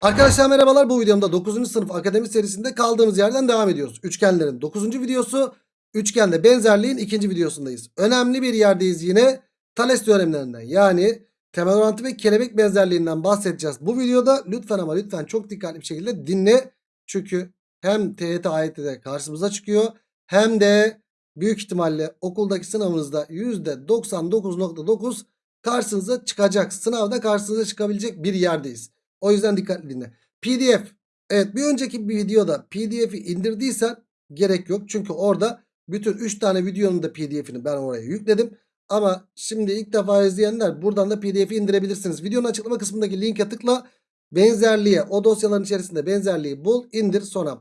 Arkadaşlar merhabalar bu videomda 9. sınıf akademi serisinde kaldığımız yerden devam ediyoruz. Üçgenlerin 9. videosu üçgende benzerliğin ikinci videosundayız. Önemli bir yerdeyiz yine Thales teoremlerinden yani temel orantı ve kelebek benzerliğinden bahsedeceğiz. Bu videoda lütfen ama lütfen çok dikkatli bir şekilde dinle. Çünkü hem TYT AYT'de karşımıza çıkıyor hem de büyük ihtimalle okuldaki sınavınızda %99.9 karşınıza çıkacak. Sınavda karşınıza çıkabilecek bir yerdeyiz. O yüzden dikkatli dinle. PDF. Evet bir önceki bir videoda PDF'i indirdiysen gerek yok. Çünkü orada bütün 3 tane videonun da PDF'ini ben oraya yükledim. Ama şimdi ilk defa izleyenler buradan da PDF'i indirebilirsiniz. Videonun açıklama kısmındaki linke tıkla. Benzerliğe o dosyaların içerisinde benzerliği bul indir sonra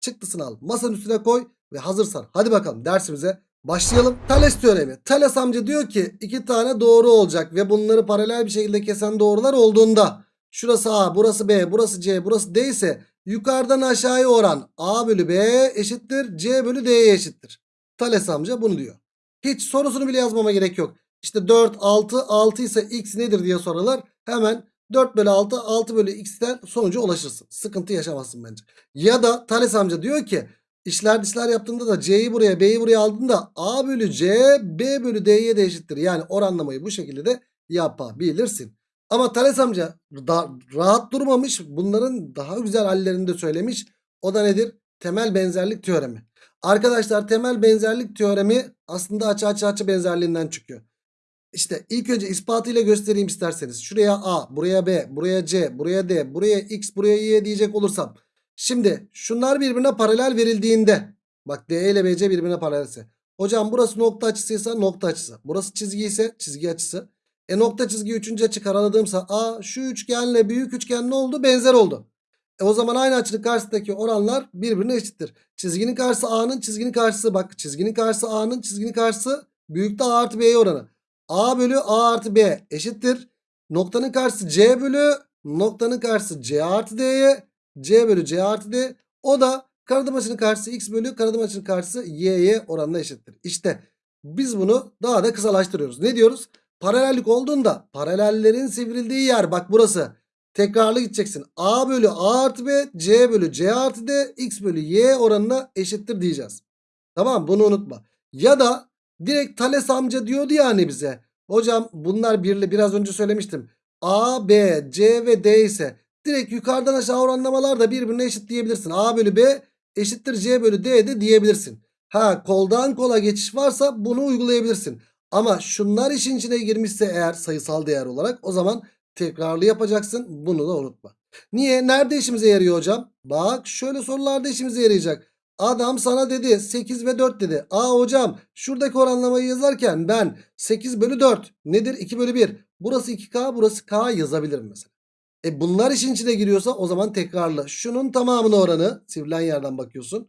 çıktısını al. Masanın üstüne koy ve hazırsan. Hadi bakalım dersimize başlayalım. Thales teoremi. Thales amca diyor ki iki tane doğru olacak ve bunları paralel bir şekilde kesen doğrular olduğunda şurası A, burası B, burası C, burası D ise yukarıdan aşağıya oran A bölü B eşittir C bölü D'ye eşittir. Thales amca bunu diyor. Hiç sorusunu bile yazmama gerek yok. İşte 4, 6, 6 ise x nedir diye sorarlar. Hemen 4 bölü 6, 6 bölü x'ten sonuca ulaşırsın. Sıkıntı yaşamazsın bence. Ya da Thales amca diyor ki işler dışlar yaptığında da c'yi buraya b'yi buraya aldığında a bölü c b bölü d'ye de eşittir. Yani oranlamayı bu şekilde de yapabilirsin. Ama Thales amca da, rahat durmamış. Bunların daha güzel hallerini de söylemiş. O da nedir? Temel benzerlik teoremi. Arkadaşlar temel benzerlik teoremi aslında açı açı açı benzerliğinden çıkıyor. İşte ilk önce ispatıyla göstereyim isterseniz. Şuraya A, buraya B, buraya C, buraya D, buraya X, buraya Y diyecek olursam. Şimdi şunlar birbirine paralel verildiğinde. Bak D ile BC birbirine paralelse. Hocam burası nokta açısıysa nokta açısı. Burası çizgi ise çizgi açısı. E nokta çizgi üçüncü açı karaladığımsa A şu üçgenle büyük üçgen ne oldu? Benzer oldu. E o zaman aynı açının karşısındaki oranlar birbirine eşittir. Çizginin karşısı A'nın çizginin karşısı bak çizginin karşısı A'nın çizginin karşısı büyükte A artı B'ye oranı. A bölü A artı B eşittir. Noktanın karşısı C bölü noktanın karşısı C artı D'ye C bölü C artı D. O da karadım açının karşısı X bölü karadım açının karşısı Y'ye oranla eşittir. İşte biz bunu daha da kısalaştırıyoruz. Ne diyoruz? Paralellik olduğunda paralellerin sivrildiği yer bak burası. Tekrarlı gideceksin. A bölü A artı B C bölü C artı D X bölü Y oranına eşittir diyeceğiz. Tamam bunu unutma. Ya da direkt Thales amca diyordu ya hani bize. Hocam bunlar birli biraz önce söylemiştim. A, B, C ve D ise direkt yukarıdan aşağı oranlamalar da birbirine eşit diyebilirsin. A bölü B eşittir C bölü D de diyebilirsin. Ha koldan kola geçiş varsa bunu uygulayabilirsin. Ama şunlar işin içine girmişse eğer sayısal değer olarak o zaman tekrarlı yapacaksın. Bunu da unutma. Niye? Nerede işimize yarıyor hocam? Bak şöyle sorularda işimize yarayacak. Adam sana dedi 8 ve 4 dedi. Aa hocam şuradaki oranlamayı yazarken ben 8 bölü 4 nedir? 2 bölü 1. Burası 2K burası K yazabilirim mesela. E bunlar işin içine giriyorsa o zaman tekrarla. Şunun tamamını oranı sivrilen yerden bakıyorsun.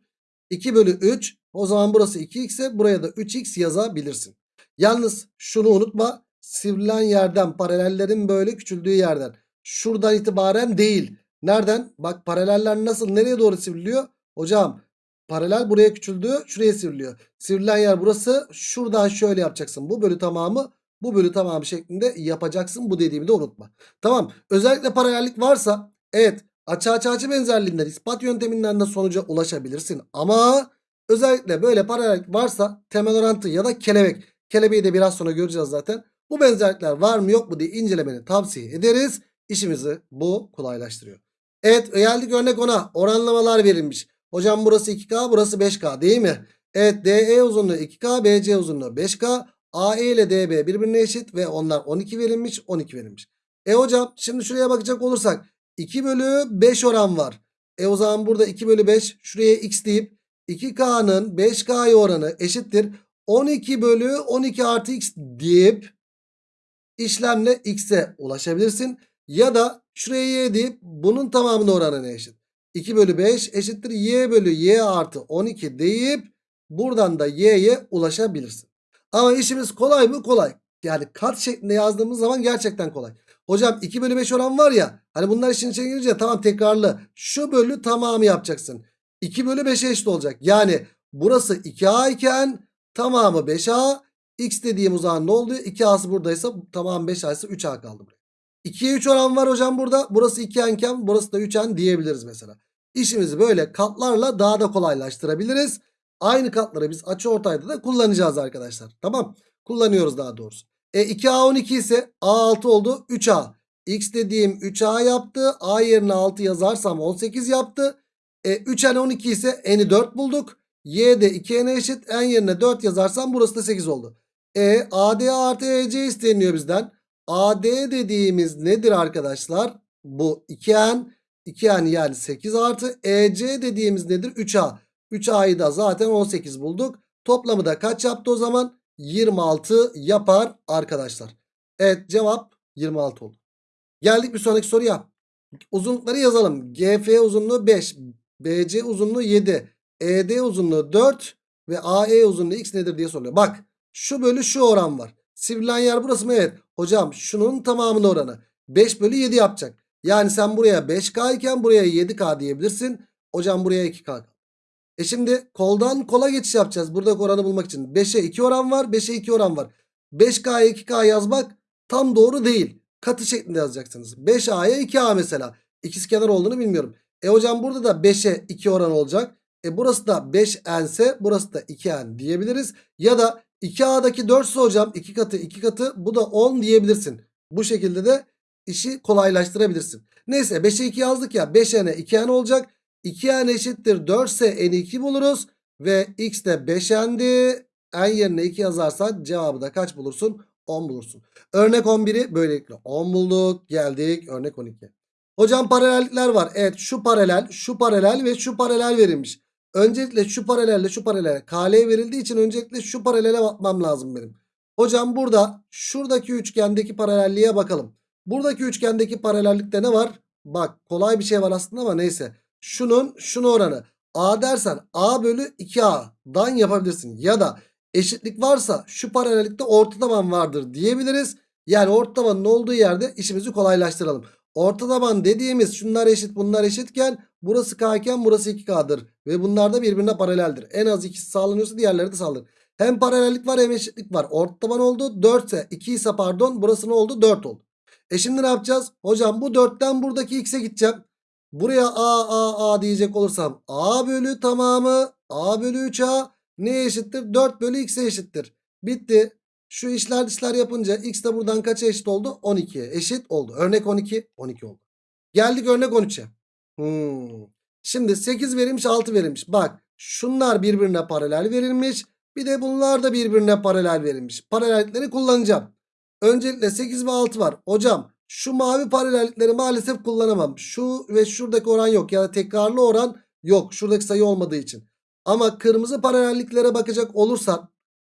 2 bölü 3 o zaman burası 2x ise buraya da 3x yazabilirsin. Yalnız şunu unutma. Sivrilen yerden paralellerin böyle küçüldüğü yerden. Şuradan itibaren değil. Nereden? Bak paraleller nasıl nereye doğru sivriliyor? Hocam paralel buraya küçüldü şuraya sivriliyor. Sivrilen yer burası. Şuradan şöyle yapacaksın. Bu bölü tamamı bu bölü tamamı şeklinde yapacaksın. Bu dediğimi de unutma. Tamam. Özellikle paralellik varsa evet açı açı açı benzerliğinden ispat yönteminden de sonuca ulaşabilirsin. Ama özellikle böyle paralellik varsa temel orantı ya da kelebek. Kelebeği de biraz sonra göreceğiz zaten. Bu benzerlikler var mı yok mu diye incelemeni tavsiye ederiz. İşimizi bu kolaylaştırıyor. Evet geldik örnek ona. Oranlamalar verilmiş. Hocam burası 2K burası 5K değil mi? Evet DE uzunluğu 2K BC uzunluğu 5K. AE ile DB birbirine eşit ve onlar 12 verilmiş 12 verilmiş. E hocam şimdi şuraya bakacak olursak 2 bölü 5 oran var. E o zaman burada 2 bölü 5 şuraya x deyip 2K'nın 5K'ya oranı eşittir. 12 bölü 12 artı x deyip işlemle x'e ulaşabilirsin. Ya da şuraya y deyip bunun tamamının oranına eşit. 2 bölü 5 eşittir y bölü y artı 12 deyip buradan da y'ye ulaşabilirsin. Ama işimiz kolay mı? Kolay. Yani kat şeklinde yazdığımız zaman gerçekten kolay. Hocam 2 bölü 5 oran var ya. Hani bunlar işin içine girince tamam tekrarlı. Şu bölü tamamı yapacaksın. 2 bölü 5'e eşit olacak. Yani burası 2A iken tamamı 5A. X dediğim o zaman ne oldu? 2A'sı buradaysa tamam 5A ise 3A kaldı buraya. 2'ye 3 oran var hocam burada. Burası 2n iken burası da 3n diyebiliriz mesela. İşimizi böyle katlarla daha da kolaylaştırabiliriz. Aynı katları biz açıortayda da kullanacağız arkadaşlar. Tamam. Kullanıyoruz daha doğrusu. E 2A 12 ise A6 oldu 3A. X dediğim 3A yaptı. A yerine 6 yazarsam 18 yaptı. E 3N 12 ise N'i 4 bulduk. Y de 2N'e eşit. N yerine 4 yazarsam burası da 8 oldu. E AD artı EC isteniyor bizden. AD dediğimiz nedir arkadaşlar? Bu 2N. 2N yani 8 artı. EC dediğimiz nedir? 3A. 3A'yı da zaten 18 bulduk. Toplamı da kaç yaptı o zaman? 26 yapar arkadaşlar. Evet cevap 26 oldu. Geldik bir sonraki soruya. Uzunlukları yazalım. GF uzunluğu 5. BC uzunluğu 7. ED uzunluğu 4. Ve AE uzunluğu x nedir diye soruyor. Bak şu bölü şu oran var. Sivrilen yer burası mı? Evet. Hocam şunun tamamının oranı. 5 bölü 7 yapacak. Yani sen buraya 5K iken buraya 7K diyebilirsin. Hocam buraya 2K. E şimdi koldan kola geçiş yapacağız. Buradaki oranı bulmak için. 5'e 2 oran var. 5'e 2 oran var. 5K'ya 2K yazmak tam doğru değil. Katı şeklinde yazacaksınız. 5A'ya 2A mesela. İkisi kenar olduğunu bilmiyorum. E hocam burada da 5'e 2 oran olacak. E burası da 5N ise burası da 2N diyebiliriz. Ya da 2A'daki 4 ise hocam 2 katı 2 katı bu da 10 diyebilirsin. Bu şekilde de işi kolaylaştırabilirsin. Neyse 5'e 2 yazdık ya 5N'e 2N olacak. 2N eşittir 4 ise N'i 2 buluruz. Ve X de 5N'di. N yerine 2 yazarsan cevabı da kaç bulursun? 10 bulursun. Örnek 11'i böylelikle 10 bulduk. Geldik örnek 12. Hocam paralellikler var. Evet şu paralel, şu paralel ve şu paralel verilmiş. Öncelikle şu paralelle şu paralel KL verildiği için öncelikle şu paralele bakmam lazım benim. Hocam burada şuradaki üçgendeki paralelliğe bakalım. Buradaki üçgendeki paralellikte ne var? Bak kolay bir şey var aslında ama neyse. Şunun şunu oranı. A dersen A bölü 2A'dan yapabilirsin. Ya da eşitlik varsa şu paralellikte orta taban vardır diyebiliriz. Yani orta tabanın olduğu yerde işimizi kolaylaştıralım. Orta taban dediğimiz şunlar eşit bunlar eşitken burası K burası 2K'dır. Ve bunlar da birbirine paraleldir. En az ikisi sağlanıyorsa diğerleri de sağlanır. Hem paralellik var hem eşitlik var. Orta taban oldu 4 ise 2 ise pardon burası ne oldu 4 oldu. E şimdi ne yapacağız? Hocam bu 4'ten buradaki x'e gideceğim. Buraya a a a diyecek olursam a bölü tamamı a bölü 3a neye eşittir? 4 bölü x'e eşittir. Bitti. Şu işler dışlar yapınca x de buradan kaça eşit oldu? 12'ye eşit oldu. Örnek 12 12 oldu. Geldik örnek 13'e. Hmm. Şimdi 8 verilmiş 6 verilmiş. Bak şunlar birbirine paralel verilmiş. Bir de bunlar da birbirine paralel verilmiş. Paralellikleri kullanacağım. Öncelikle 8 ve 6 var. Hocam şu mavi paralellikleri maalesef kullanamam. Şu ve şuradaki oran yok. Ya da tekrarlı oran yok. Şuradaki sayı olmadığı için. Ama kırmızı paralelliklere bakacak olursan.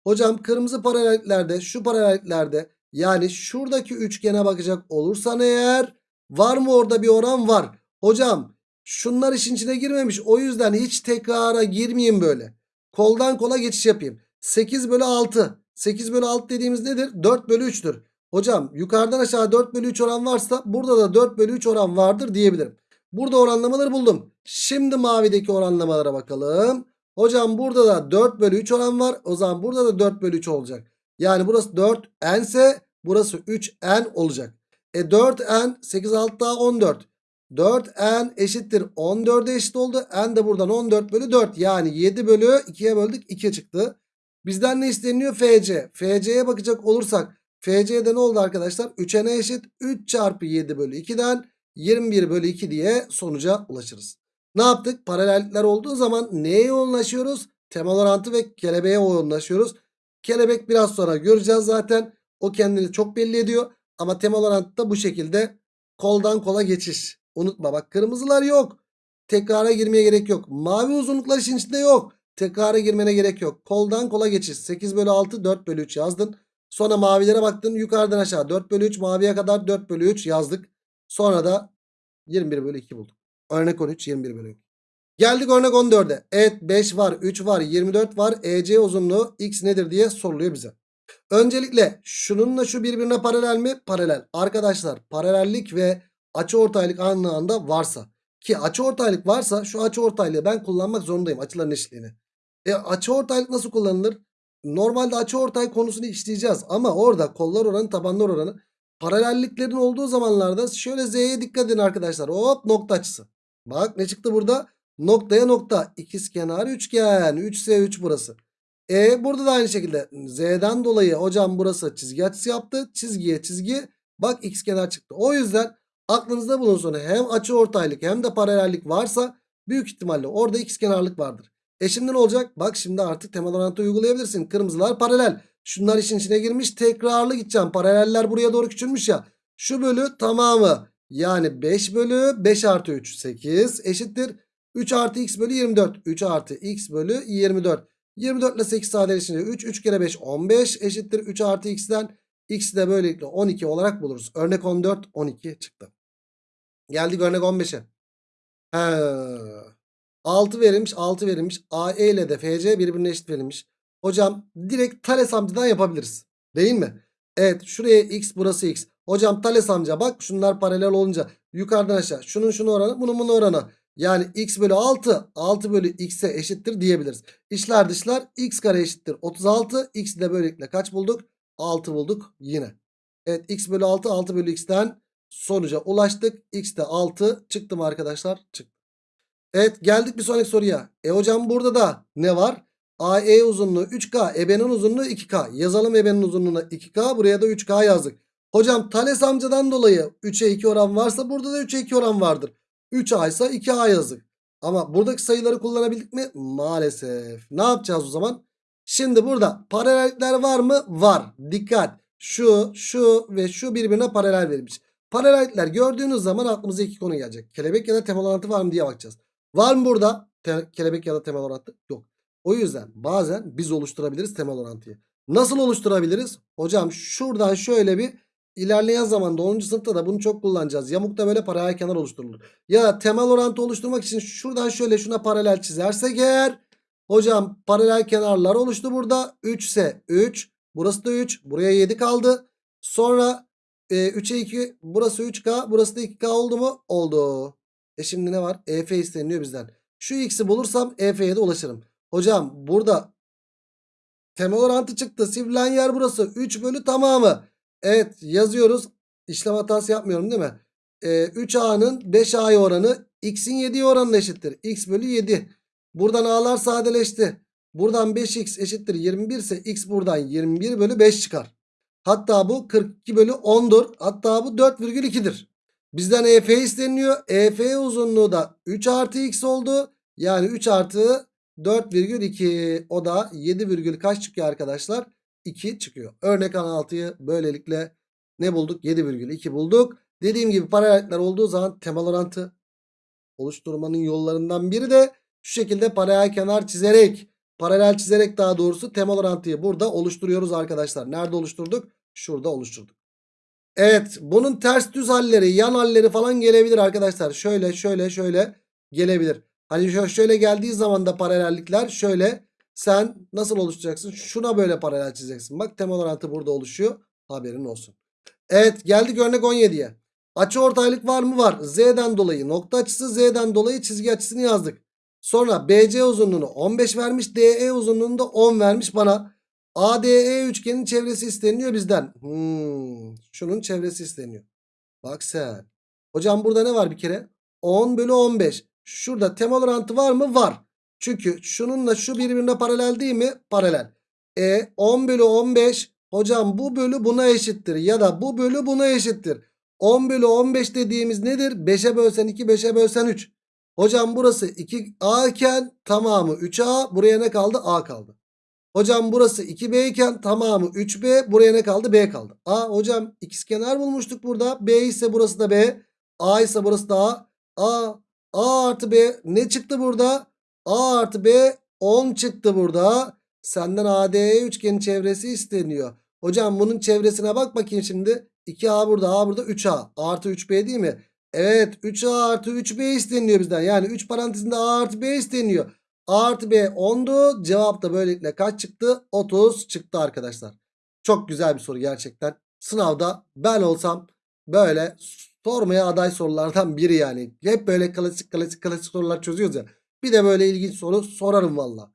Hocam kırmızı paralelliklerde şu paralelliklerde yani şuradaki üçgene bakacak olursan eğer var mı orada bir oran var. Hocam şunlar işin içine girmemiş. O yüzden hiç tekrara girmeyeyim böyle. Koldan kola geçiş yapayım. 8 bölü 6. 8 bölü 6 dediğimiz nedir? 4 bölü 3'tür. Hocam yukarıdan aşağı 4 bölü 3 oran varsa burada da 4 bölü 3 oran vardır diyebilirim. Burada oranlamaları buldum. Şimdi mavideki oranlamalara bakalım. Hocam burada da 4 bölü 3 oran var. O zaman burada da 4 bölü 3 olacak. Yani burası 4n ise burası 3n olacak. E 4n 8 6 daha 14. 4n eşittir 14'e eşit oldu. N de buradan 14 bölü 4. Yani 7 bölü 2'ye böldük 2 çıktı. Bizden ne isteniyor? FC. FC'ye bakacak olursak FC'de ne oldu arkadaşlar? 3n'e eşit 3 çarpı 7 bölü 2'den 21 bölü 2 diye sonuca ulaşırız. Ne yaptık? Paralellikler olduğu zaman neye yoğunlaşıyoruz? Temel orantı ve kelebeğe yoğunlaşıyoruz. Kelebek biraz sonra göreceğiz zaten. O kendini çok belli ediyor. Ama temel orantı da bu şekilde koldan kola geçiş. Unutma bak kırmızılar yok. Tekrara girmeye gerek yok. Mavi uzunluklar işin içinde yok. Tekrara girmene gerek yok. Koldan kola geçiş. 8 bölü 6 4 bölü 3 yazdın. Sonra mavilere baktın yukarıdan aşağı 4 bölü 3 maviye kadar 4 bölü 3 yazdık. Sonra da 21 bölü 2 bulduk. Örnek 13 21 bölü 2. Geldik örnek 14'e. Evet 5 var 3 var 24 var. EC uzunluğu x nedir diye soruluyor bize. Öncelikle şununla şu birbirine paralel mi? Paralel. Arkadaşlar paralellik ve açıortaylık aynı anda varsa. Ki açıortaylık varsa şu açıortaylığı ben kullanmak zorundayım açıların eşitliğini. E açıortaylık nasıl kullanılır? Normalde açıortay konusunu işleyeceğiz ama orada kollar oranı tabanlar oranı paralelliklerin olduğu zamanlarda şöyle Z'ye dikkat edin arkadaşlar. Hop nokta açısı. Bak ne çıktı burada? Noktaya nokta. İkizkenar üçgen. 3S3 burası. E burada da aynı şekilde Z'den dolayı hocam burası çizgi açısı yaptı. Çizgiye çizgi. Bak ikizkenar çıktı. O yüzden aklınızda bulunsun hem açı ortaylık hem de paralellik varsa büyük ihtimalle orada ikizkenarlık vardır. E şimdi ne olacak? Bak şimdi artık temel orantı uygulayabilirsin. Kırmızılar paralel. Şunlar işin içine girmiş. Tekrarlı gideceğim. Paraleller buraya doğru küçülmüş ya. Şu bölü tamamı. Yani 5 bölü 5 artı 3 8 eşittir. 3 artı x bölü 24. 3 artı x bölü 24. 24 ile 8 sadeleşince 3. 3 kere 5 15 eşittir. 3 artı x'den x'i de böylelikle 12 olarak buluruz. Örnek 14 12 çıktı. Geldik örnek 15'e. He. 6 verilmiş 6 verilmiş. AE ile de FC birbirine eşit verilmiş. Hocam direkt Thales amcadan yapabiliriz. Değil mi? Evet şuraya x burası x. Hocam Thales amca bak şunlar paralel olunca yukarıdan aşağı şunun şunu oranı bunun bunu oranı. Yani x bölü 6 6 bölü x'e eşittir diyebiliriz. İşler dışlar x kare eşittir 36. X'i de böylelikle kaç bulduk? 6 bulduk yine. Evet x bölü 6 6 bölü x'ten sonuca ulaştık. X de 6 çıktı mı arkadaşlar? Çıktı. Evet geldik bir sonraki soruya. E hocam burada da ne var? AE uzunluğu 3K, EB'nin uzunluğu 2K. Yazalım EB'nin uzunluğuna 2K, buraya da 3K yazdık. Hocam Thales amcadan dolayı 3'e 2 oran varsa burada da 3'e 2 oran vardır. 3A ise 2A yazdık. Ama buradaki sayıları kullanabildik mi? Maalesef. Ne yapacağız o zaman? Şimdi burada paralellikler var mı? Var. Dikkat. Şu, şu ve şu birbirine paralel verilmiş. Paralellikler gördüğünüz zaman aklımıza iki konu gelecek. Kelebek ya da temel orantı var mı diye bakacağız. Var mı burada te- kelebek ya da temel orantı? Yok. O yüzden bazen biz oluşturabiliriz temel orantıyı. Nasıl oluşturabiliriz? Hocam şuradan şöyle bir ilerleyen zamanda 10. sınıfta da bunu çok kullanacağız. Yamukta böyle paralel kenar oluşturulur. Ya temel orantı oluşturmak için şuradan şöyle şuna paralel çizersek eğer hocam paralel kenarlar oluştu burada. 3 ise 3 burası da 3 buraya 7 kaldı. Sonra e, 3'e 2 burası 3K burası da 2K oldu mu? Oldu. E şimdi ne var? EF isteniyor bizden. Şu x'i bulursam EF'ye de ulaşırım. Hocam burada temel orantı çıktı. Sivrilen yer burası. 3 bölü tamamı. Evet yazıyoruz. İşlem hatası yapmıyorum değil mi? Ee, 3A'nın 5A'ya oranı x'in 7'ye oranına eşittir. x bölü 7. Buradan A'lar sadeleşti. Buradan 5x eşittir 21 ise x buradan 21 bölü 5 çıkar. Hatta bu 42 bölü 10'dur. Hatta bu 4,2'dir. Bizden EF isteniyor. EF uzunluğu da 3 artı x oldu. Yani 3 artı 4,2 o da 7, virgül kaç çıkıyor arkadaşlar? 2 çıkıyor. Örnek 16'yı böylelikle ne bulduk? 7,2 bulduk. Dediğim gibi paralellikler olduğu zaman temel orantı oluşturmanın yollarından biri de şu şekilde paralel kenar çizerek paralel çizerek daha doğrusu temel orantıyı burada oluşturuyoruz arkadaşlar. Nerede oluşturduk? Şurada oluşturduk. Evet bunun ters düz halleri yan halleri falan gelebilir arkadaşlar. Şöyle şöyle şöyle gelebilir. Hani şö- şöyle geldiği zaman da paralellikler şöyle sen nasıl oluşturacaksın? Şuna böyle paralel çizeceksin. Bak temel orantı burada oluşuyor. Haberin olsun. Evet geldik örnek 17'ye. Açı ortaylık var mı? Var. Z'den dolayı nokta açısı Z'den dolayı çizgi açısını yazdık. Sonra BC uzunluğunu 15 vermiş. DE uzunluğunu da 10 vermiş bana. ADE üçgenin çevresi isteniyor bizden. Hmm, şunun çevresi isteniyor. Bak sen. Hocam burada ne var bir kere? 10 bölü 15. Şurada temel orantı var mı? Var. Çünkü şununla şu birbirine paralel değil mi? Paralel. E 10 bölü 15. Hocam bu bölü buna eşittir. Ya da bu bölü buna eşittir. 10 bölü 15 dediğimiz nedir? 5'e bölsen 2 5'e bölsen 3. Hocam burası 2A iken tamamı 3A. Buraya ne kaldı? A kaldı. Hocam burası 2B iken tamamı 3B. Buraya ne kaldı? B kaldı. A hocam ikizkenar bulmuştuk burada. B ise burası da B. A ise burası da A. A. A artı B ne çıktı burada? A artı B 10 çıktı burada. Senden ADE üçgenin çevresi isteniyor. Hocam bunun çevresine bak bakayım şimdi. 2A burada A burada 3A. Artı 3B değil mi? Evet 3A artı 3B isteniyor bizden. Yani 3 parantezinde A artı B isteniyor. A artı B 10'du. Cevap da böylelikle kaç çıktı? 30 çıktı arkadaşlar. Çok güzel bir soru gerçekten. Sınavda ben olsam böyle sormaya aday sorulardan biri yani. Hep böyle klasik klasik klasik sorular çözüyoruz ya. Bir de böyle ilginç soru sorarım valla.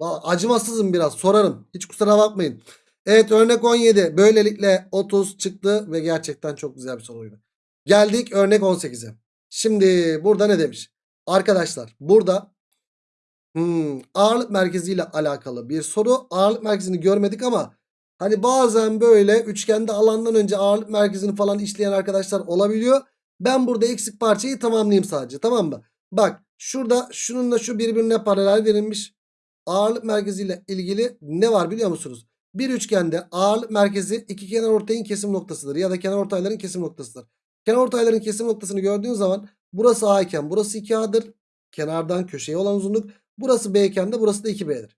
Acımasızım biraz sorarım. Hiç kusura bakmayın. Evet örnek 17. Böylelikle 30 çıktı ve gerçekten çok güzel bir soruydu. Geldik örnek 18'e. Şimdi burada ne demiş? Arkadaşlar burada hmm, ağırlık merkeziyle alakalı bir soru. Ağırlık merkezini görmedik ama hani bazen böyle üçgende alandan önce ağırlık merkezini falan işleyen arkadaşlar olabiliyor. Ben burada eksik parçayı tamamlayayım sadece tamam mı? Bak şurada şununla şu birbirine paralel verilmiş. Ağırlık merkeziyle ilgili ne var biliyor musunuz? Bir üçgende ağırlık merkezi iki kenar ortayın kesim noktasıdır ya da kenar ortayların kesim noktasıdır. Kenar ortayların kesim noktasını gördüğün zaman burası A iken burası 2A'dır. Kenardan köşeye olan uzunluk. Burası B iken de burası da 2B'dir.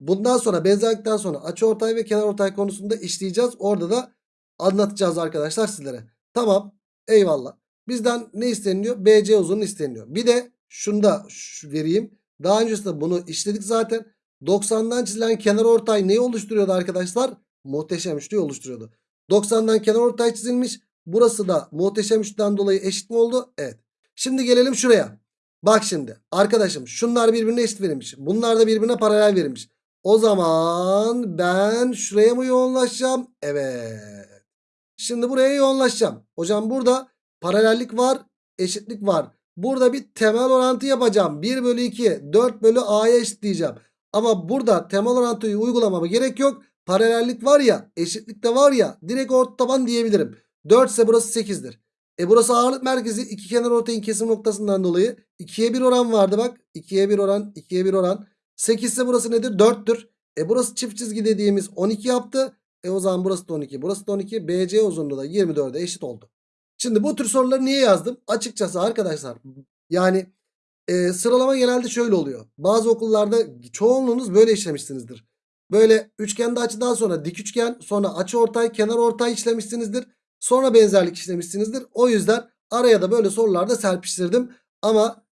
Bundan sonra benzerlikten sonra açı ortay ve kenar ortay konusunda işleyeceğiz. Orada da anlatacağız arkadaşlar sizlere. Tamam eyvallah. Bizden ne isteniyor? BC uzunluğu isteniyor. Bir de şunu da vereyim. Daha öncesinde bunu işledik zaten. 90'dan çizilen kenar ortay neyi oluşturuyordu arkadaşlar? Muhteşem üçlüyü oluşturuyordu. 90'dan kenar ortay çizilmiş. Burası da muhteşem üçlüden dolayı eşit mi oldu? Evet. Şimdi gelelim şuraya. Bak şimdi arkadaşım şunlar birbirine eşit verilmiş. Bunlar da birbirine paralel verilmiş. O zaman ben şuraya mı yoğunlaşacağım? Evet. Şimdi buraya yoğunlaşacağım. Hocam burada paralellik var, eşitlik var. Burada bir temel orantı yapacağım. 1 bölü 2, 4 bölü A'ya eşitleyeceğim. Ama burada temel orantıyı uygulamama gerek yok. Paralellik var ya, eşitlik de var ya direkt orta taban diyebilirim. 4 ise burası 8'dir. E burası ağırlık merkezi iki kenar ortayın kesim noktasından dolayı 2'ye 1 oran vardı bak. 2'ye 1 oran, 2'ye 1 oran. 8 ise burası nedir? 4'tür. E burası çift çizgi dediğimiz 12 yaptı. E o zaman burası da 12. Burası da 12. BC uzunluğu da 24'e eşit oldu. Şimdi bu tür soruları niye yazdım? Açıkçası arkadaşlar yani e, sıralama genelde şöyle oluyor. Bazı okullarda çoğunluğunuz böyle işlemişsinizdir. Böyle üçgende açıdan sonra dik üçgen sonra açı ortay kenar ortay işlemişsinizdir. Sonra benzerlik işlemişsinizdir. O yüzden araya da böyle sorularda serpiştirdim. Ama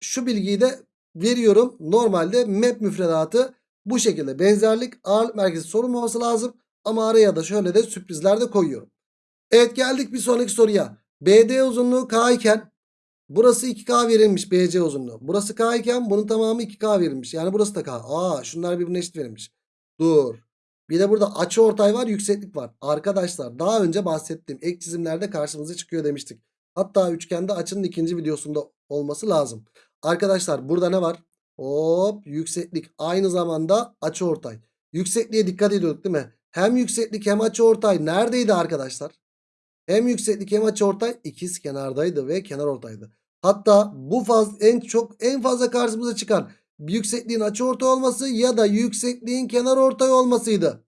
şu bilgiyi de veriyorum. Normalde map müfredatı bu şekilde benzerlik ağırlık merkezi sorulmaması lazım. Ama araya da şöyle de sürprizler de koyuyorum. Evet geldik bir sonraki soruya. BD uzunluğu K iken burası 2K verilmiş BC uzunluğu. Burası K iken bunun tamamı 2K verilmiş. Yani burası da K. Aa şunlar birbirine eşit verilmiş. Dur. Bir de burada açı ortay var yükseklik var. Arkadaşlar daha önce bahsettiğim ek çizimlerde karşımıza çıkıyor demiştik. Hatta üçgende açının ikinci videosunda olması lazım. Arkadaşlar burada ne var? Hop yükseklik aynı zamanda açı ortay. Yüksekliğe dikkat ediyorduk değil mi? Hem yükseklik hem açı ortay neredeydi arkadaşlar? Hem yükseklik hem açıortay ikiz kenardaydı ve kenar ortaydı. Hatta bu faz en çok en fazla karşımıza çıkan yüksekliğin açıortay olması ya da yüksekliğin kenar ortay olmasıydı.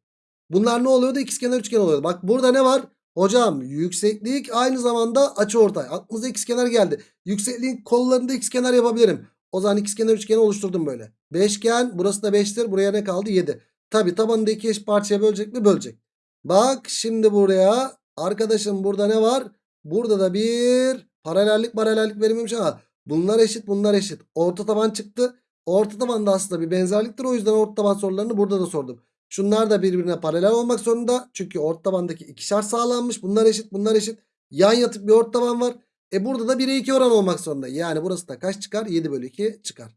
Bunlar ne oluyordu? İkizkenar üçgen oluyordu. Bak burada ne var? Hocam yükseklik aynı zamanda açıortay. Aklınıza ikizkenar geldi. Yüksekliğin kollarında ikizkenar yapabilirim. O zaman ikizkenar üçgeni oluşturdum böyle. Beşgen burası da 5'tir. Buraya ne kaldı? 7. Tabi tabanında iki eş parçaya bölecek mi? Bölecek. Bak şimdi buraya Arkadaşım burada ne var? Burada da bir paralellik paralellik verilmemiş ama bunlar eşit bunlar eşit. Orta taban çıktı. Orta taban da aslında bir benzerliktir. O yüzden orta taban sorularını burada da sordum. Şunlar da birbirine paralel olmak zorunda. Çünkü orta tabandaki ikişer sağlanmış. Bunlar eşit bunlar eşit. Yan yatık bir orta taban var. E burada da 1'e 2 oran olmak zorunda. Yani burası da kaç çıkar? 7 bölü 2 çıkar.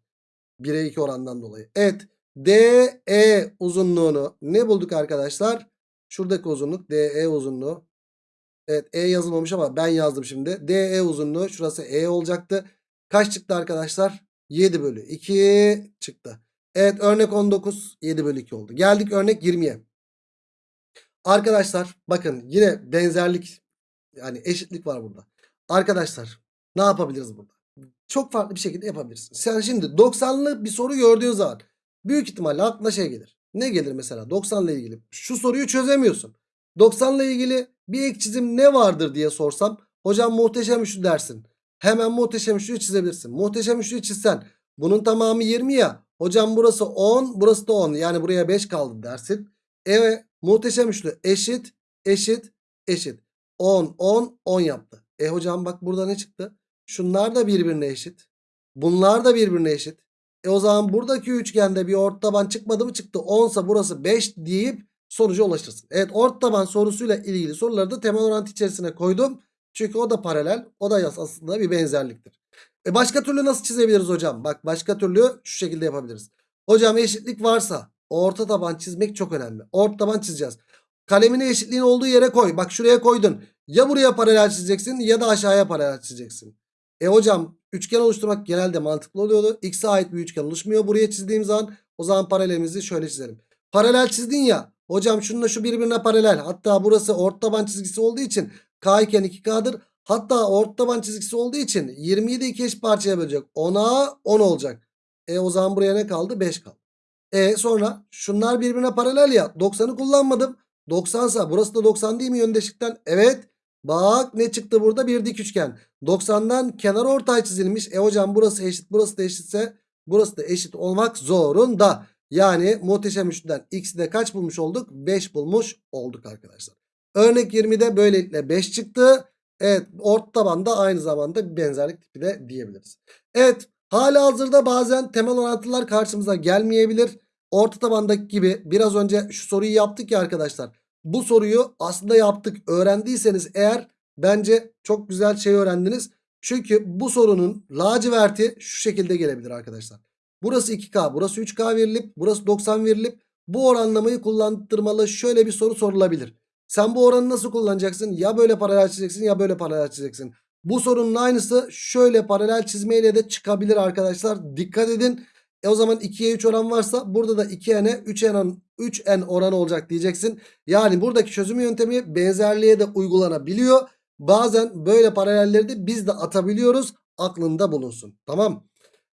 1'e 2 orandan dolayı. Evet. DE uzunluğunu ne bulduk arkadaşlar? Şuradaki uzunluk DE uzunluğu. Evet E yazılmamış ama ben yazdım şimdi. DE uzunluğu şurası E olacaktı. Kaç çıktı arkadaşlar? 7 bölü 2 çıktı. Evet örnek 19 7 bölü 2 oldu. Geldik örnek 20'ye. Arkadaşlar bakın yine benzerlik yani eşitlik var burada. Arkadaşlar ne yapabiliriz burada? Çok farklı bir şekilde yapabiliriz. Sen şimdi 90'lı bir soru gördüğün zaman büyük ihtimalle aklına şey gelir. Ne gelir mesela 90 ile ilgili? Şu soruyu çözemiyorsun. 90 ile ilgili bir ek çizim ne vardır diye sorsam hocam muhteşem üçlü dersin. Hemen muhteşem üçlüyü çizebilirsin. Muhteşem üçlüyü çizsen bunun tamamı 20 ya. Hocam burası 10 burası da 10 yani buraya 5 kaldı dersin. Evet muhteşem üçlü eşit eşit eşit. 10 10 10 yaptı. E hocam bak burada ne çıktı? Şunlar da birbirine eşit. Bunlar da birbirine eşit. E o zaman buradaki üçgende bir orta taban çıkmadı mı çıktı. 10 ise burası 5 deyip sonuca ulaşırsın. Evet orta taban sorusuyla ilgili soruları da temel orantı içerisine koydum. Çünkü o da paralel. O da aslında bir benzerliktir. E başka türlü nasıl çizebiliriz hocam? Bak başka türlü şu şekilde yapabiliriz. Hocam eşitlik varsa orta taban çizmek çok önemli. Orta taban çizeceğiz. Kalemini eşitliğin olduğu yere koy. Bak şuraya koydun. Ya buraya paralel çizeceksin ya da aşağıya paralel çizeceksin. E hocam üçgen oluşturmak genelde mantıklı oluyordu. X'e ait bir üçgen oluşmuyor. Buraya çizdiğim zaman o zaman paralelimizi şöyle çizelim. Paralel çizdin ya. Hocam şununla şu birbirine paralel. Hatta burası ortaban çizgisi olduğu için K iken 2K'dır. Hatta ortaban çizgisi olduğu için 20'yi de iki eşit parçaya bölecek. 10'a 10 olacak. E o zaman buraya ne kaldı? 5 kaldı. E sonra şunlar birbirine paralel ya. 90'ı kullanmadım. 90 sa burası da 90 değil mi yöndeşlikten? Evet. Bak ne çıktı burada? Bir dik üçgen. 90'dan kenar ortay çizilmiş. E hocam burası eşit burası da eşitse burası da eşit olmak zorunda. Yani muhteşem üçlüden x'i de kaç bulmuş olduk? 5 bulmuş olduk arkadaşlar. Örnek 20'de böylelikle 5 çıktı. Evet orta tabanda aynı zamanda bir benzerlik tipi de diyebiliriz. Evet hala hazırda bazen temel orantılar karşımıza gelmeyebilir. Orta tabandaki gibi biraz önce şu soruyu yaptık ya arkadaşlar. Bu soruyu aslında yaptık. Öğrendiyseniz eğer bence çok güzel şey öğrendiniz. Çünkü bu sorunun laciverti şu şekilde gelebilir arkadaşlar. Burası 2K, burası 3K verilip, burası 90 verilip bu oranlamayı kullandırmalı şöyle bir soru sorulabilir. Sen bu oranı nasıl kullanacaksın? Ya böyle paralel çizeceksin ya böyle paralel çizeceksin. Bu sorunun aynısı şöyle paralel çizmeyle de çıkabilir arkadaşlar. Dikkat edin. E o zaman 2'ye 3 oran varsa burada da 2n'e 3n, 3n oranı olacak diyeceksin. Yani buradaki çözüm yöntemi benzerliğe de uygulanabiliyor. Bazen böyle paralelleri de biz de atabiliyoruz. Aklında bulunsun. Tamam.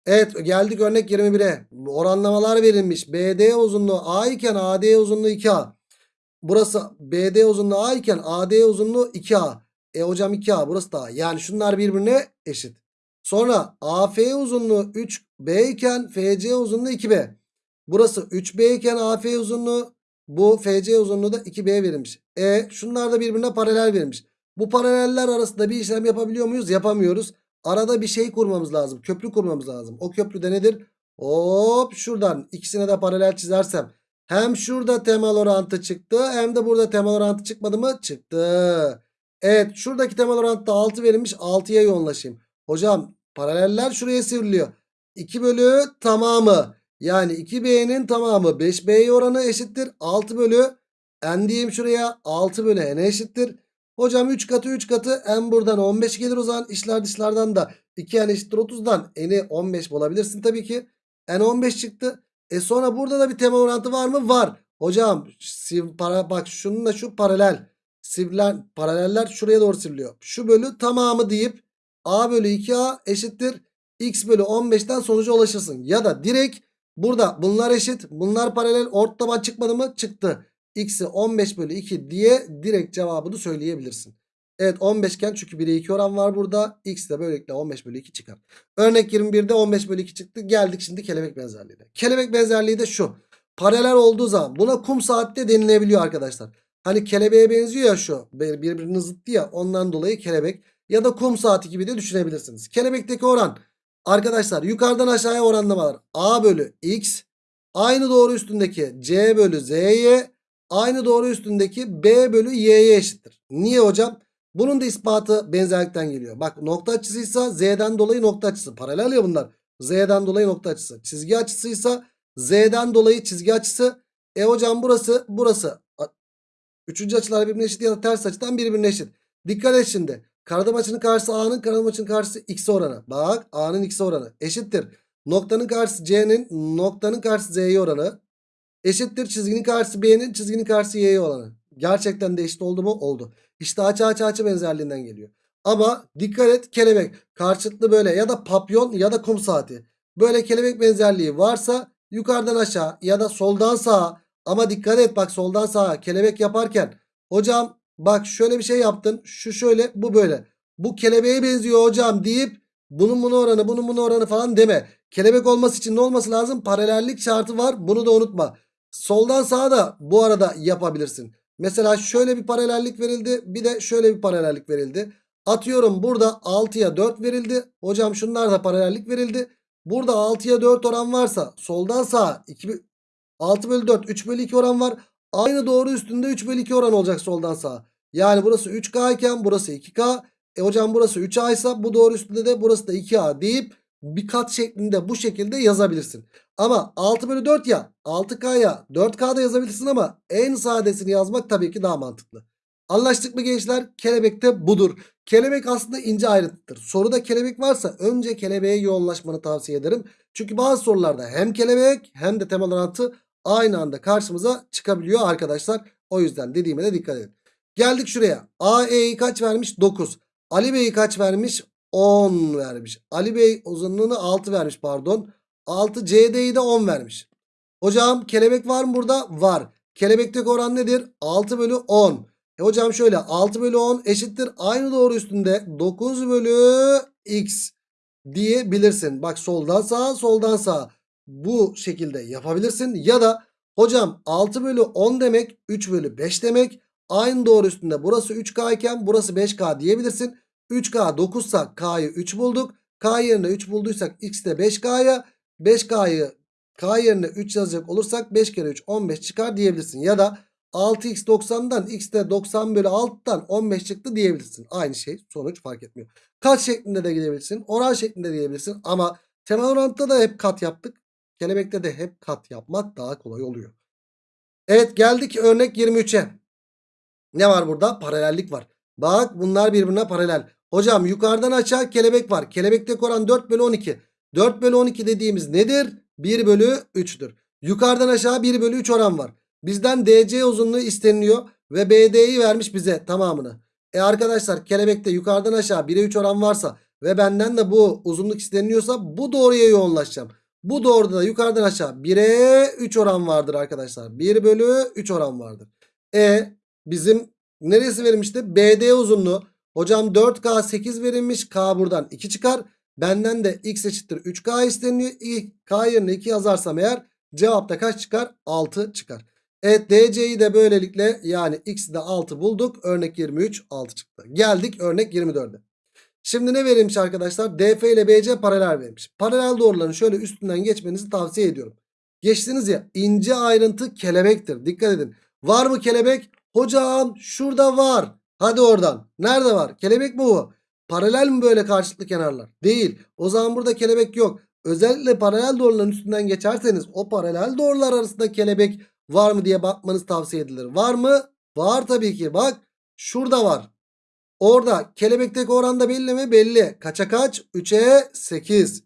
Evet geldik örnek 21'e. Oranlamalar verilmiş. BD uzunluğu A iken AD uzunluğu 2A. Burası BD uzunluğu A iken AD uzunluğu 2A. E hocam 2A burası da A. Yani şunlar birbirine eşit. Sonra AF uzunluğu 3B iken FC uzunluğu 2B. Burası 3B iken AF uzunluğu bu FC uzunluğu da 2B verilmiş. E şunlar da birbirine paralel verilmiş. Bu paraleller arasında bir işlem yapabiliyor muyuz? Yapamıyoruz. Arada bir şey kurmamız lazım. Köprü kurmamız lazım. O köprü de nedir? Hop şuradan ikisine de paralel çizersem. Hem şurada temel orantı çıktı hem de burada temel orantı çıkmadı mı? Çıktı. Evet şuradaki temel orantıda 6 verilmiş 6'ya yoğunlaşayım. Hocam paraleller şuraya sivriliyor. 2 bölü tamamı yani 2B'nin tamamı 5B'ye oranı eşittir. 6 bölü n diyeyim şuraya 6 bölü n eşittir. Hocam 3 katı 3 katı n buradan 15 gelir o zaman işler dışlardan da 2n eşittir 30'dan n'i 15 bulabilirsin tabii ki. n 15 çıktı. E sonra burada da bir temel orantı var mı? Var. Hocam siv, para, bak şununla şu paralel. Sivler, paraleller şuraya doğru sivriliyor. Şu bölü tamamı deyip a bölü 2a eşittir x bölü 15'ten sonuca ulaşırsın. Ya da direkt burada bunlar eşit bunlar paralel ortadan çıkmadı mı? Çıktı. X'i 15 bölü 2 diye direkt cevabını söyleyebilirsin. Evet 15 iken çünkü 1'e 2 oran var burada. X de böylelikle 15 bölü 2 çıkar. Örnek 21'de 15 bölü 2 çıktı. Geldik şimdi kelebek benzerliğine. Kelebek benzerliği de şu. Paralel olduğu zaman buna kum saatte denilebiliyor arkadaşlar. Hani kelebeğe benziyor ya şu. Birbirinin zıttı ya ondan dolayı kelebek. Ya da kum saati gibi de düşünebilirsiniz. Kelebekteki oran arkadaşlar yukarıdan aşağıya oranlamalar. A bölü X aynı doğru üstündeki C bölü Z'ye aynı doğru üstündeki B bölü Y'ye eşittir. Niye hocam? Bunun da ispatı benzerlikten geliyor. Bak nokta açısıysa Z'den dolayı nokta açısı. Paralel ya bunlar. Z'den dolayı nokta açısı. Çizgi açısıysa Z'den dolayı çizgi açısı. E hocam burası burası. Üçüncü açılar birbirine eşit ya da ters açıdan birbirine eşit. Dikkat et şimdi. Karadım açının karşısı A'nın karadım açının karşısı X oranı. Bak A'nın X oranı eşittir. Noktanın karşısı C'nin noktanın karşısı Z'ye oranı. Eşittir çizginin karşısı B'nin çizginin karşısı Y'ye oranı. Gerçekten de eşit oldu mu? Oldu. İşte açı açı açı benzerliğinden geliyor. Ama dikkat et kelebek karşılıklı böyle ya da papyon ya da kum saati. Böyle kelebek benzerliği varsa yukarıdan aşağı ya da soldan sağa ama dikkat et bak soldan sağa kelebek yaparken hocam bak şöyle bir şey yaptın şu şöyle bu böyle. Bu kelebeğe benziyor hocam deyip bunun bunu oranı bunun bunu oranı falan deme. Kelebek olması için ne olması lazım? Paralellik şartı var bunu da unutma. Soldan sağa da bu arada yapabilirsin. Mesela şöyle bir paralellik verildi. Bir de şöyle bir paralellik verildi. Atıyorum burada 6'ya 4 verildi. Hocam şunlar da paralellik verildi. Burada 6'ya 4 oran varsa soldan sağa 2, 6 bölü 4 3 bölü 2 oran var. Aynı doğru üstünde 3 bölü 2 oran olacak soldan sağa. Yani burası 3K iken burası 2K. E hocam burası 3A ise bu doğru üstünde de burası da 2A deyip bir kat şeklinde bu şekilde yazabilirsin. Ama 6 bölü 4 ya 6K'ya 4K'da yazabilirsin ama en sadesini yazmak tabii ki daha mantıklı. Anlaştık mı gençler? Kelebek de budur. Kelebek aslında ince ayrıntıdır. Soruda kelebek varsa önce kelebeğe yoğunlaşmanı tavsiye ederim. Çünkü bazı sorularda hem kelebek hem de temel orantı aynı anda karşımıza çıkabiliyor arkadaşlar. O yüzden dediğime de dikkat edin. Geldik şuraya. AE'yi kaç vermiş? 9. Ali Bey'i kaç vermiş? 10 vermiş. Ali Bey uzunluğunu 6 vermiş pardon. 6 CD'yi de 10 vermiş. Hocam kelebek var mı burada? Var. Kelebekteki oran nedir? 6 bölü 10. E hocam şöyle 6 bölü 10 eşittir. Aynı doğru üstünde 9 bölü x diyebilirsin. Bak soldan sağa soldan sağa bu şekilde yapabilirsin. Ya da hocam 6 bölü 10 demek 3 bölü 5 demek. Aynı doğru üstünde burası 3K iken burası 5K diyebilirsin. 3K 9 ise K'yı 3 bulduk. K yerine 3 bulduysak X de 5K'ya 5K'yı K yerine 3 yazacak olursak 5 kere 3 15 çıkar diyebilirsin. Ya da 6x 90'dan x de 90 bölü 6'dan 15 çıktı diyebilirsin. Aynı şey sonuç fark etmiyor. Kat şeklinde de gidebilirsin. Oran şeklinde de gidebilirsin. Ama temel orantıda da hep kat yaptık. Kelebekte de hep kat yapmak daha kolay oluyor. Evet geldik örnek 23'e. Ne var burada? Paralellik var. Bak bunlar birbirine paralel. Hocam yukarıdan aşağı kelebek var. Kelebekteki oran 4 bölü 12. 4 bölü 12 dediğimiz nedir? 1 bölü 3'tür. Yukarıdan aşağı 1 bölü 3 oran var. Bizden DC uzunluğu isteniliyor. Ve BD'yi vermiş bize tamamını. E arkadaşlar kelebekte yukarıdan aşağı 1'e 3 oran varsa ve benden de bu uzunluk isteniliyorsa bu doğruya yoğunlaşacağım. Bu doğruda da yukarıdan aşağı 1'e 3 oran vardır arkadaşlar. 1 bölü 3 oran vardır. E bizim neresi verilmişti? BD uzunluğu. Hocam 4K 8 verilmiş. K buradan 2 çıkar. Benden de x eşittir 3K isteniyor. K yerine 2 yazarsam eğer cevapta kaç çıkar? 6 çıkar. Evet DC'yi de böylelikle yani x'i de 6 bulduk. Örnek 23 6 çıktı. Geldik örnek 24'e. Şimdi ne verilmiş arkadaşlar? DF ile BC paralel verilmiş. Paralel doğruların şöyle üstünden geçmenizi tavsiye ediyorum. Geçtiniz ya ince ayrıntı kelebektir. Dikkat edin. Var mı kelebek? Hocam şurada var. Hadi oradan. Nerede var? Kelebek mi bu? Paralel mi böyle karşılıklı kenarlar? Değil. O zaman burada kelebek yok. Özellikle paralel doğruların üstünden geçerseniz o paralel doğrular arasında kelebek var mı diye bakmanız tavsiye edilir. Var mı? Var tabii ki. Bak şurada var. Orada kelebekteki oranda belli mi? Belli. Kaça kaç? 3'e 8.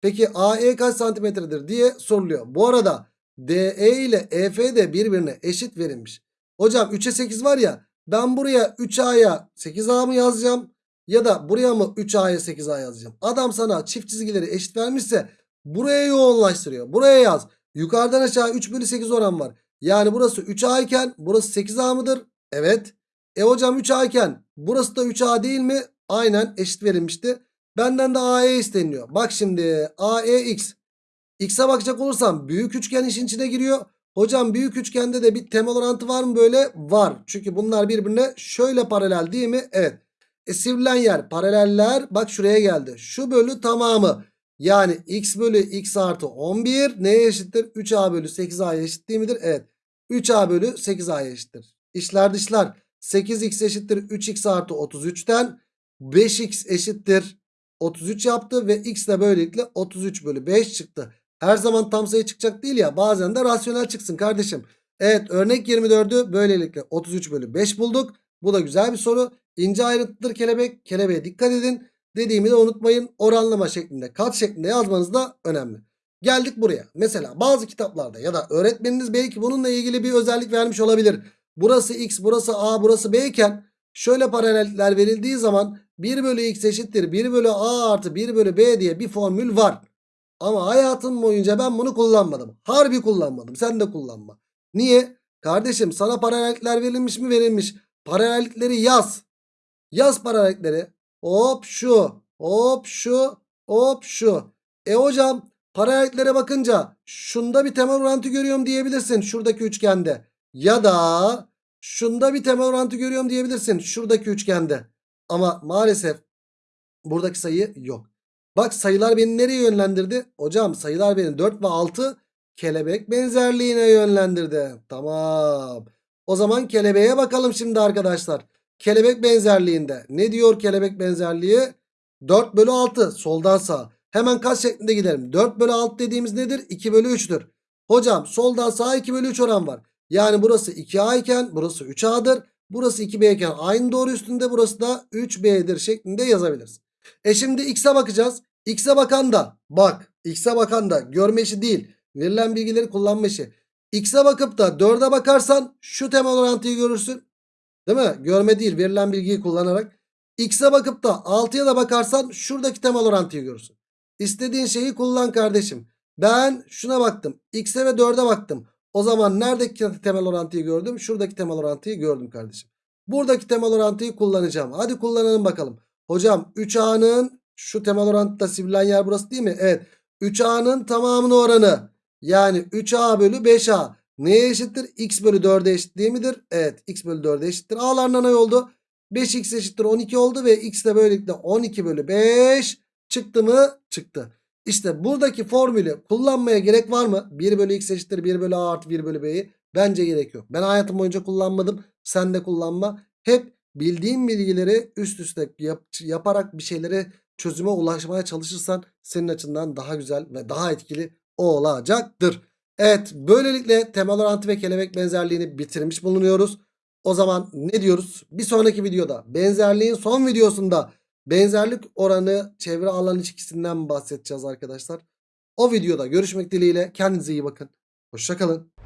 Peki AE kaç santimetredir diye soruluyor. Bu arada DE ile EF de birbirine eşit verilmiş. Hocam 3'e 8 var ya ben buraya 3A'ya 8A mı yazacağım? Ya da buraya mı 3A'ya 8A yazacağım? Adam sana çift çizgileri eşit vermişse buraya yoğunlaştırıyor. Buraya yaz. Yukarıdan aşağı 3 bölü 8 oran var. Yani burası 3A iken burası 8A mıdır? Evet. E hocam 3A iken burası da 3A değil mi? Aynen eşit verilmişti. Benden de AE isteniyor. Bak şimdi AEX. X'e bakacak olursam büyük üçgen işin içine giriyor. Hocam büyük üçgende de bir temel orantı var mı böyle? Var. Çünkü bunlar birbirine şöyle paralel değil mi? Evet. E sivrilen yer paraleller bak şuraya geldi. Şu bölü tamamı. Yani x bölü x artı 11 neye eşittir? 3a bölü 8a'ya eşit değil midir? Evet. 3a bölü 8a'ya eşittir. İşler dışlar. 8x eşittir 3x artı 33'ten 5x eşittir 33 yaptı ve x de böylelikle 33 bölü 5 çıktı. Her zaman tam sayı çıkacak değil ya bazen de rasyonel çıksın kardeşim. Evet örnek 24'ü böylelikle 33 bölü 5 bulduk. Bu da güzel bir soru. İnce ayrıntıdır kelebek. Kelebeğe dikkat edin. Dediğimi de unutmayın. Oranlama şeklinde kat şeklinde yazmanız da önemli. Geldik buraya. Mesela bazı kitaplarda ya da öğretmeniniz belki bununla ilgili bir özellik vermiş olabilir. Burası x burası a burası b iken şöyle paralellikler verildiği zaman 1 bölü x eşittir 1 bölü a artı 1 bölü b diye bir formül var. Ama hayatım boyunca ben bunu kullanmadım. Harbi kullanmadım. Sen de kullanma. Niye? Kardeşim sana paralellikler verilmiş mi verilmiş. Paralellikleri yaz. Yaz paralellikleri. Hop şu. Hop şu. Hop şu. E hocam paralelliklere bakınca şunda bir temel orantı görüyorum diyebilirsin. Şuradaki üçgende. Ya da şunda bir temel orantı görüyorum diyebilirsin. Şuradaki üçgende. Ama maalesef buradaki sayı yok. Bak sayılar beni nereye yönlendirdi? Hocam sayılar beni 4 ve 6 kelebek benzerliğine yönlendirdi. Tamam. O zaman kelebeğe bakalım şimdi arkadaşlar. Kelebek benzerliğinde. Ne diyor kelebek benzerliği? 4 bölü 6 soldan sağa. Hemen kaç şeklinde gidelim. 4 bölü 6 dediğimiz nedir? 2 bölü 3'tür. Hocam soldan sağa 2 bölü 3 oran var. Yani burası 2A iken burası 3A'dır. Burası 2B iken aynı doğru üstünde burası da 3B'dir şeklinde yazabiliriz. E şimdi X'e bakacağız. X'e bakan da bak X'e bakan da görme işi değil. Verilen bilgileri kullanma işi. X'e bakıp da 4'e bakarsan şu temel orantıyı görürsün. Değil mi? Görme değil verilen bilgiyi kullanarak. X'e bakıp da 6'ya da bakarsan şuradaki temel orantıyı görürsün. İstediğin şeyi kullan kardeşim. Ben şuna baktım. X'e ve 4'e baktım. O zaman neredeki temel orantıyı gördüm? Şuradaki temel orantıyı gördüm kardeşim. Buradaki temel orantıyı kullanacağım. Hadi kullanalım bakalım. Hocam 3A'nın şu temel orantıda sivrilen yer burası değil mi? Evet. 3A'nın tamamının oranı. Yani 3A bölü 5A. Neye eşittir? X bölü 4'e eşit değil midir? Evet. X bölü 4'e eşittir. A'larından ne oldu? 5x eşittir 12 oldu ve x de böylelikle 12 bölü 5 çıktı mı? Çıktı. İşte buradaki formülü kullanmaya gerek var mı? 1 bölü x eşittir 1 bölü a artı 1 bölü b'yi. Bence gerek yok. Ben hayatım boyunca kullanmadım. Sen de kullanma. Hep bildiğin bilgileri üst üste yap- yaparak bir şeylere çözüme ulaşmaya çalışırsan senin açından daha güzel ve daha etkili olacaktır. Evet böylelikle temel orantı ve kelebek benzerliğini bitirmiş bulunuyoruz. O zaman ne diyoruz? Bir sonraki videoda benzerliğin son videosunda benzerlik oranı çevre alan ilişkisinden bahsedeceğiz arkadaşlar. O videoda görüşmek dileğiyle kendinize iyi bakın. Hoşçakalın.